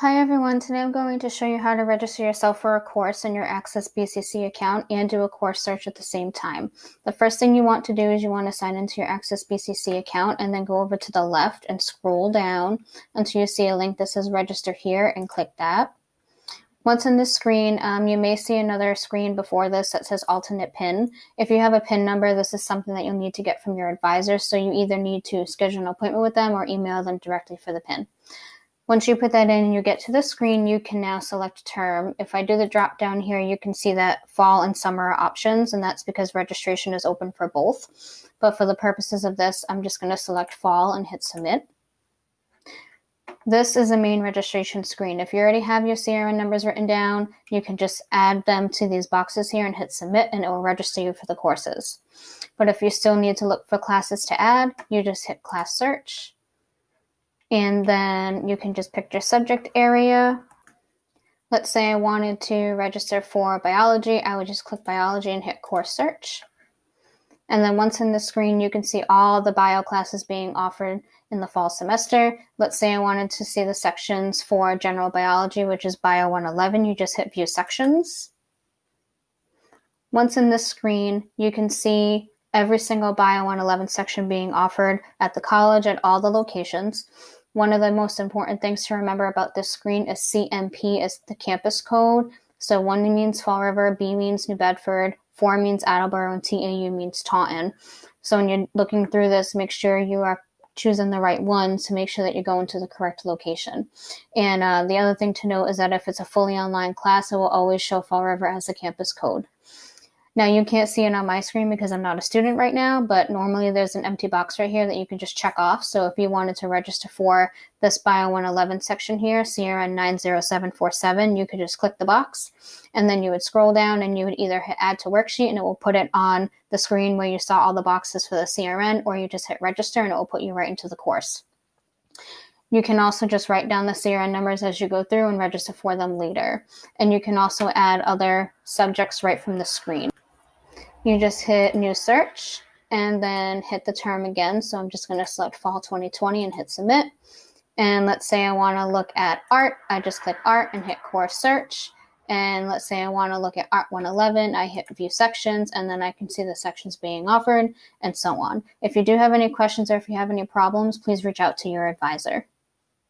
Hi everyone, today I'm going to show you how to register yourself for a course in your Access BCC account and do a course search at the same time. The first thing you want to do is you want to sign into your Access BCC account and then go over to the left and scroll down until you see a link that says register here and click that. Once in this screen, um, you may see another screen before this that says alternate PIN. If you have a PIN number, this is something that you'll need to get from your advisor, so you either need to schedule an appointment with them or email them directly for the PIN. Once you put that in and you get to the screen, you can now select term. If I do the drop down here, you can see that fall and summer are options, and that's because registration is open for both. But for the purposes of this, I'm just going to select fall and hit submit. This is the main registration screen. If you already have your CRN numbers written down, you can just add them to these boxes here and hit submit and it will register you for the courses. But if you still need to look for classes to add, you just hit class search and then you can just pick your subject area. Let's say I wanted to register for biology. I would just click biology and hit course search. And then once in the screen, you can see all the bio classes being offered in the fall semester. Let's say I wanted to see the sections for general biology, which is Bio 111. You just hit view sections. Once in this screen, you can see every single Bio 111 section being offered at the college at all the locations. One of the most important things to remember about this screen is CMP is the campus code. So one means Fall River, B means New Bedford, 4 means Attleboro, and TAU means Taunton. So when you're looking through this, make sure you are choosing the right one to make sure that you're going to the correct location. And uh, the other thing to note is that if it's a fully online class, it will always show Fall River as the campus code. Now you can't see it on my screen because I'm not a student right now, but normally there's an empty box right here that you can just check off. So if you wanted to register for this Bio 111 section here, CRN 90747, you could just click the box and then you would scroll down and you would either hit add to worksheet and it will put it on the screen where you saw all the boxes for the CRN or you just hit register and it will put you right into the course. You can also just write down the CRN numbers as you go through and register for them later. And you can also add other subjects right from the screen you just hit new search and then hit the term again. So I'm just going to select fall 2020 and hit submit. And let's say I want to look at art. I just click art and hit course search. And let's say I want to look at Art 111, I hit view sections and then I can see the sections being offered and so on. If you do have any questions or if you have any problems, please reach out to your advisor.